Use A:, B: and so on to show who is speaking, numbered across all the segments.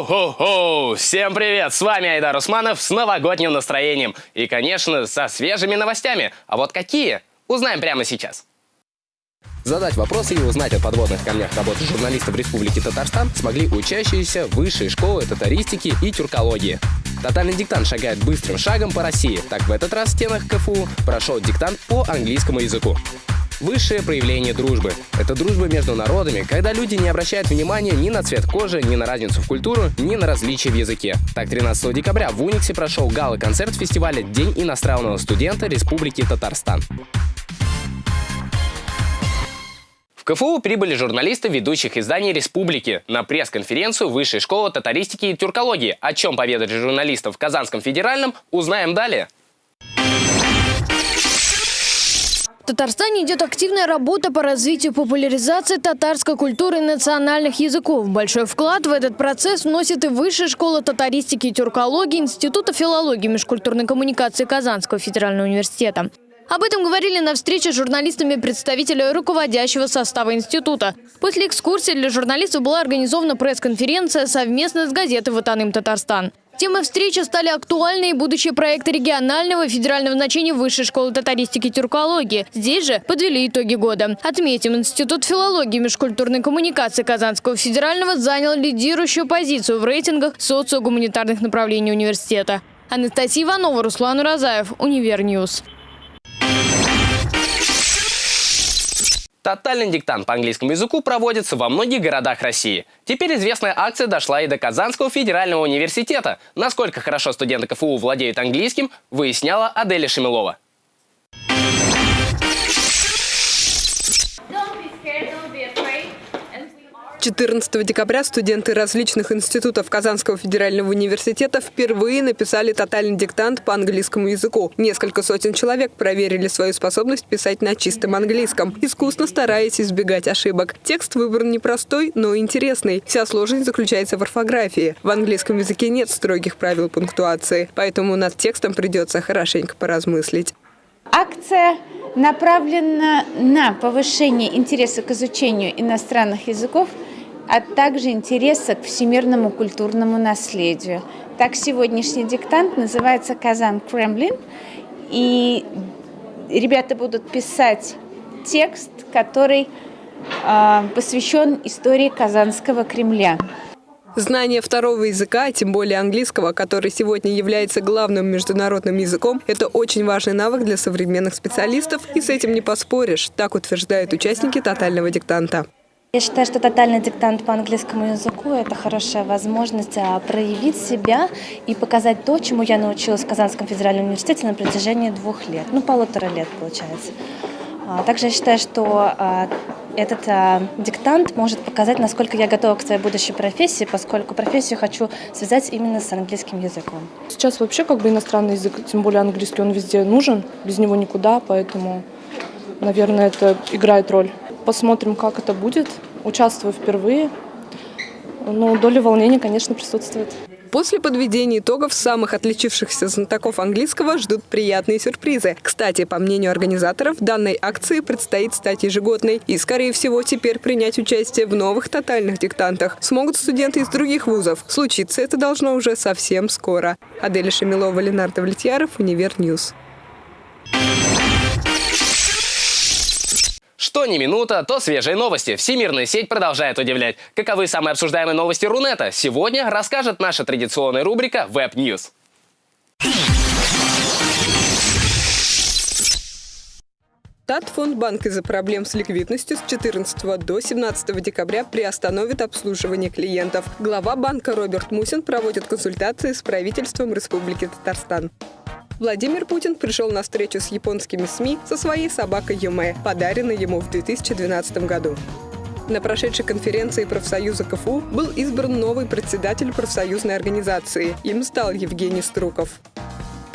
A: Йо-хо-хо! Всем привет! С вами Айдар Усманов с новогодним настроением. И, конечно, со свежими новостями. А вот какие? Узнаем прямо сейчас. Задать вопросы и узнать о подводных камнях работы журналистов Республики Татарстан смогли учащиеся высшей школы татаристики и тюркологии. Тотальный диктант шагает быстрым шагом по России. Так в этот раз в стенах КФУ прошел диктант по английскому языку. Высшее проявление дружбы. Это дружба между народами, когда люди не обращают внимания ни на цвет кожи, ни на разницу в культуру, ни на различия в языке. Так, 13 декабря в Униксе прошел гала-концерт фестиваля «День иностранного студента Республики Татарстан». В КФУ прибыли журналисты ведущих изданий республики на пресс-конференцию Высшей школы татаристики и тюркологии. О чем поведали журналистов в Казанском федеральном, узнаем далее.
B: Татарстане идет активная работа по развитию популяризации татарской культуры и национальных языков. Большой вклад в этот процесс вносит и Высшая школа татаристики и тюркологии Института филологии и межкультурной коммуникации Казанского федерального университета. Об этом говорили на встрече с журналистами представители руководящего состава института. После экскурсии для журналистов была организована пресс-конференция совместно с газетой «Ватаным Татарстан». Темой встречи стали актуальные будущие проекты регионального и федерального значения Высшей школы татаристики и тюркологии. Здесь же подвели итоги года. Отметим, Институт филологии и межкультурной коммуникации Казанского федерального занял лидирующую позицию в рейтингах социогуманитарных направлений университета. Анастасия Иванова, Руслан Уразаев, Univer News.
A: Тотальный диктант по английскому языку проводится во многих городах России. Теперь известная акция дошла и до Казанского федерального университета. Насколько хорошо студенты КФУ владеют английским, выясняла Аделя Шемилова.
C: 14 декабря студенты различных институтов Казанского федерального университета впервые написали тотальный диктант по английскому языку. Несколько сотен человек проверили свою способность писать на чистом английском, искусно стараясь избегать ошибок. Текст выбран непростой, но интересный. Вся сложность заключается в орфографии. В английском языке нет строгих правил пунктуации, поэтому над текстом придется хорошенько поразмыслить.
D: Акция направлена на повышение интереса к изучению иностранных языков – а также интереса к всемирному культурному наследию. Так, сегодняшний диктант называется «Казан Кремлин», и ребята будут писать текст, который э, посвящен истории Казанского Кремля.
C: Знание второго языка, тем более английского, который сегодня является главным международным языком, это очень важный навык для современных специалистов, и с этим не поспоришь, так утверждают участники тотального диктанта.
E: Я считаю, что тотальный диктант по английскому языку – это хорошая возможность а, проявить себя и показать то, чему я научилась в Казанском федеральном университете на протяжении двух лет, ну, полутора лет, получается. А, также я считаю, что а, этот диктант может показать, насколько я готова к своей будущей профессии, поскольку профессию хочу связать именно с английским языком.
F: Сейчас вообще как бы иностранный язык, тем более английский, он везде нужен, без него никуда, поэтому, наверное, это играет роль. Посмотрим, как это будет. Участвую впервые. Но доля волнения, конечно, присутствует.
C: После подведения итогов самых отличившихся знатоков английского ждут приятные сюрпризы. Кстати, по мнению организаторов, данной акции предстоит стать ежегодной. И, скорее всего, теперь принять участие в новых тотальных диктантах смогут студенты из других вузов. Случиться это должно уже совсем скоро. Аделя Шамилова, Ленар Давлетьяров, Univer News.
A: Что ни минута, то свежие новости. Всемирная сеть продолжает удивлять. Каковы самые обсуждаемые новости Рунета? Сегодня расскажет наша традиционная рубрика Web News.
C: Татфондбанк из-за проблем с ликвидностью с 14 до 17 декабря приостановит обслуживание клиентов. Глава банка Роберт Мусин проводит консультации с правительством Республики Татарстан. Владимир Путин пришел на встречу с японскими СМИ со своей собакой Юме, подаренной ему в 2012 году. На прошедшей конференции профсоюза КФУ был избран новый председатель профсоюзной организации. Им стал Евгений Струков.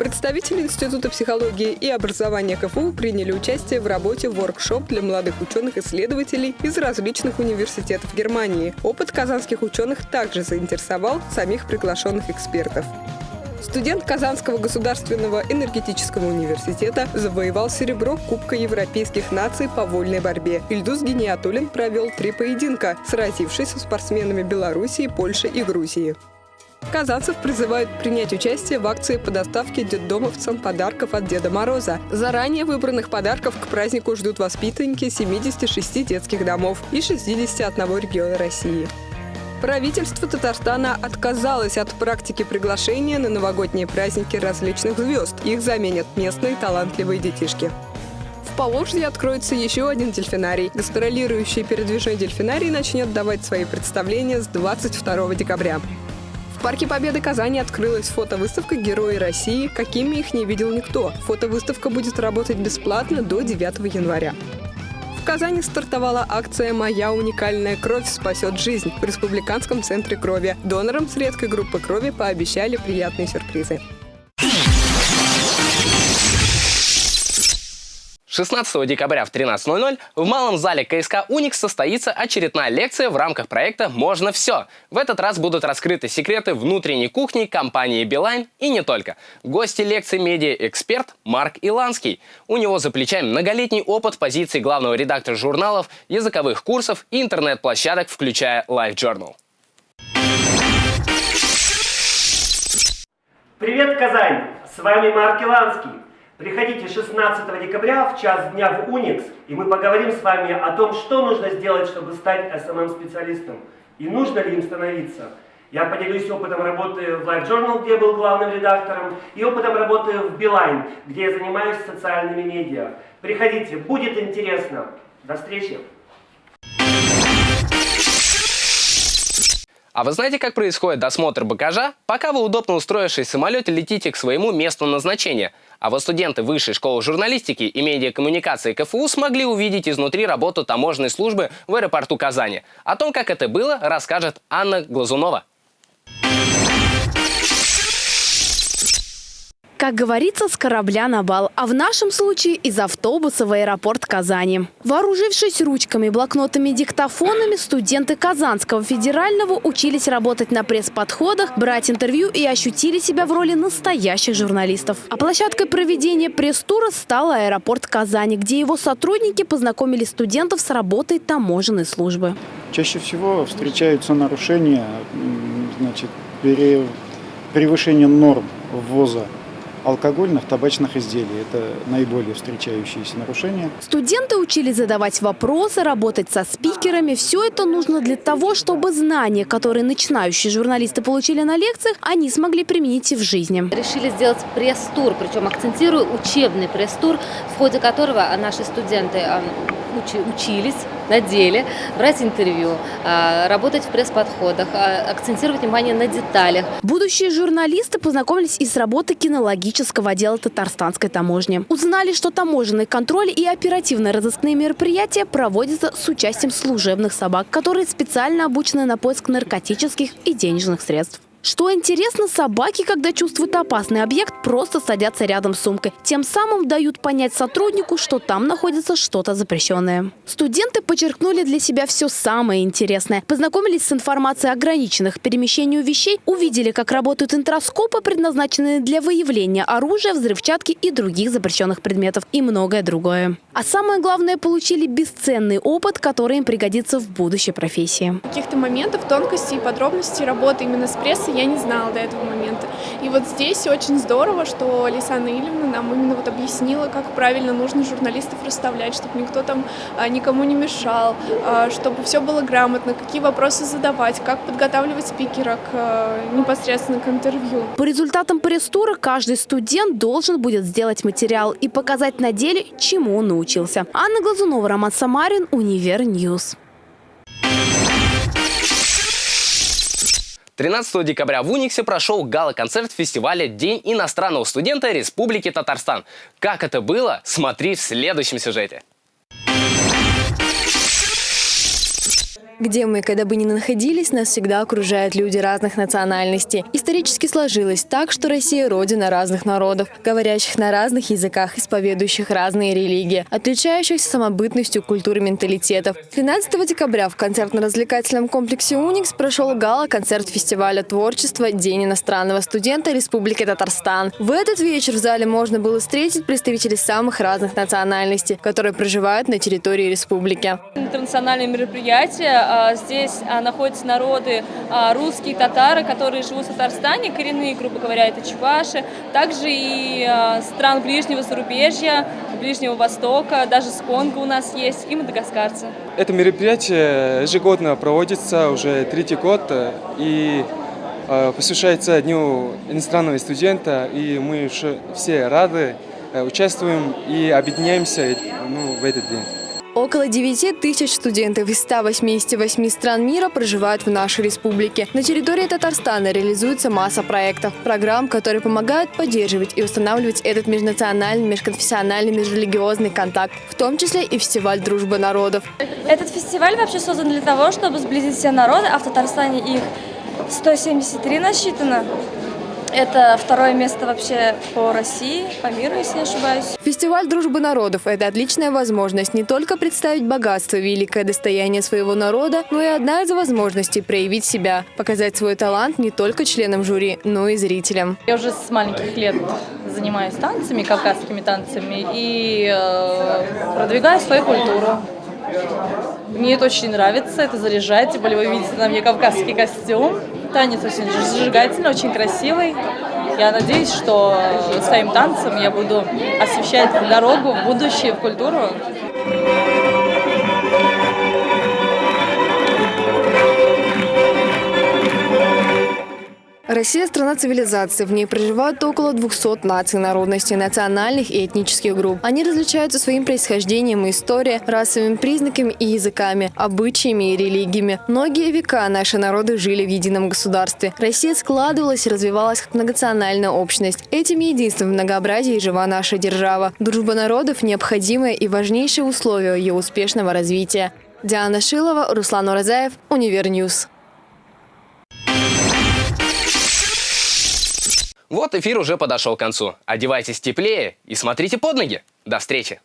C: Представители Института психологии и образования КФУ приняли участие в работе воркшоп для молодых ученых-исследователей из различных университетов Германии. Опыт казанских ученых также заинтересовал самих приглашенных экспертов. Студент Казанского государственного энергетического университета завоевал серебро Кубка европейских наций по вольной борьбе. Ильдус Гениатулин провел три поединка, сразившись со спортсменами Белоруссии, Польши и Грузии. Казанцев призывают принять участие в акции по доставке детдомовцам подарков от Деда Мороза. Заранее выбранных подарков к празднику ждут воспитанники 76 детских домов и 61 региона России. Правительство Татарстана отказалось от практики приглашения на новогодние праздники различных звезд. Их заменят местные талантливые детишки. В Поволжье откроется еще один дельфинарий. Гастролирующий передвижной дельфинарий начнет давать свои представления с 22 декабря. В Парке Победы Казани открылась фотовыставка «Герои России», какими их не видел никто. Фотовыставка будет работать бесплатно до 9 января. Казани стартовала акция «Моя уникальная кровь спасет жизнь» в Республиканском центре крови. Донорам с редкой группы крови пообещали приятные сюрпризы.
A: 16 декабря в 13.00 в малом зале КСК «Уникс» состоится очередная лекция в рамках проекта «Можно все». В этот раз будут раскрыты секреты внутренней кухни компании «Билайн» и не только. Гости лекции медиа-эксперт Марк Иланский. У него за плечами многолетний опыт позиции главного редактора журналов, языковых курсов и интернет-площадок, включая Life Journal.
G: Привет, Казань! С вами Марк Иланский. Приходите 16 декабря в час дня в Уникс, и мы поговорим с вами о том, что нужно сделать, чтобы стать SMM-специалистом, и нужно ли им становиться. Я поделюсь опытом работы в Life Journal, где я был главным редактором, и опытом работы в Beeline, где я занимаюсь социальными медиа. Приходите, будет интересно. До встречи!
A: А вы знаете, как происходит досмотр багажа, пока вы, удобно устроившись в самолете, летите к своему месту назначения? А вот студенты Высшей школы журналистики и медиакоммуникации КФУ смогли увидеть изнутри работу таможенной службы в аэропорту Казани. О том, как это было, расскажет Анна Глазунова.
H: Как говорится, с корабля на бал, а в нашем случае из автобуса в аэропорт Казани. Вооружившись ручками, блокнотами диктофонами, студенты Казанского федерального учились работать на пресс-подходах, брать интервью и ощутили себя в роли настоящих журналистов. А площадкой проведения пресс-тура стал аэропорт Казани, где его сотрудники познакомили студентов с работой таможенной службы.
I: Чаще всего встречаются нарушения, значит, превышение норм ввоза алкогольных, табачных изделий. Это наиболее встречающиеся нарушения.
H: Студенты учились задавать вопросы, работать со спикерами. Все это нужно для того, чтобы знания, которые начинающие журналисты получили на лекциях, они смогли применить и в жизни.
J: Решили сделать пресс-тур, причем акцентирую учебный пресс-тур, в ходе которого наши студенты учились на деле, брать интервью, а, работать в пресс-подходах, а, акцентировать внимание на деталях.
H: Будущие журналисты познакомились и с работой кинологического отдела Татарстанской таможни. Узнали, что таможенный контроль и оперативно-розыскные мероприятия проводятся с участием служебных собак, которые специально обучены на поиск наркотических и денежных средств. Что интересно, собаки, когда чувствуют опасный объект, просто садятся рядом с сумкой. Тем самым дают понять сотруднику, что там находится что-то запрещенное. Студенты подчеркнули для себя все самое интересное. Познакомились с информацией ограниченных перемещению вещей, увидели, как работают интроскопы, предназначенные для выявления оружия, взрывчатки и других запрещенных предметов и многое другое. А самое главное, получили бесценный опыт, который им пригодится в будущей профессии.
K: Каких-то моментов, тонкостей и подробностей работы именно с прессой я не знала до этого момента. И вот здесь очень здорово, что Лисана Ильевна нам именно вот объяснила, как правильно нужно журналистов расставлять, чтобы никто там а, никому не мешал, а, чтобы все было грамотно, какие вопросы задавать, как подготавливать спикера к а, непосредственно к интервью.
H: По результатам пресс-тура каждый студент должен будет сделать материал и показать на деле, чему он научился. Анна Глазунова, Роман Самарин, Univer News.
A: 13 декабря в Униксе прошел гала-концерт фестиваля «День иностранного студента Республики Татарстан». Как это было, смотри в следующем сюжете.
L: Где мы, когда бы ни находились, нас всегда окружают люди разных национальностей. Исторически сложилось так, что Россия – родина разных народов, говорящих на разных языках, исповедующих разные религии, отличающихся самобытностью культуры менталитетов. 13 декабря в концертно-развлекательном комплексе «Уникс» прошел гала-концерт фестиваля творчества «День иностранного студента Республики Татарстан». В этот вечер в зале можно было встретить представителей самых разных национальностей, которые проживают на территории республики.
M: Интернациональное мероприятие здесь а, находятся народы а, русские, татары, которые живут в Татарстане, коренные, грубо говоря, это чуваши, также и а, стран ближнего зарубежья, Ближнего Востока, даже с Конго у нас есть, и мадагаскарцы.
N: Это мероприятие ежегодно проводится уже третий год и э, посвящается Дню иностранного студента, и мы все рады, э, участвуем и объединяемся ну, в этот день.
L: Около 9 тысяч студентов из 188 стран мира проживают в нашей республике. На территории Татарстана реализуется масса проектов, программ, которые помогают поддерживать и устанавливать этот межнациональный, межконфессиональный, межрелигиозный контакт, в том числе и фестиваль «Дружба народов».
O: Этот фестиваль вообще создан для того, чтобы сблизить все народы, а в Татарстане их 173 насчитано. Это второе место вообще по России, по миру, если не ошибаюсь.
L: Фестиваль дружбы народов – это отличная возможность не только представить богатство, великое достояние своего народа, но и одна из возможностей проявить себя, показать свой талант не только членам жюри, но и зрителям.
P: Я уже с маленьких лет занимаюсь танцами, кавказскими танцами, и э, продвигаю свою культуру. Мне это очень нравится, это заряжает, тем более вы видите на мне кавказский костюм. Танец очень зажигательный, очень красивый. Я надеюсь, что своим танцем я буду освещать дорогу в будущее, в культуру.
L: Россия – страна цивилизации. В ней проживают около 200 наций, народностей, национальных и этнических групп. Они различаются своим происхождением и историей, расовыми признаками и языками, обычаями и религиями. Многие века наши народы жили в едином государстве. Россия складывалась и развивалась как многонациональная общность. Этим единством в многообразии жива наша держава. Дружба народов – необходимое и важнейшее условие ее успешного развития. Диана Шилова, Руслан Уразаев, Univer News.
A: Вот эфир уже подошел к концу. Одевайтесь теплее и смотрите под ноги. До встречи!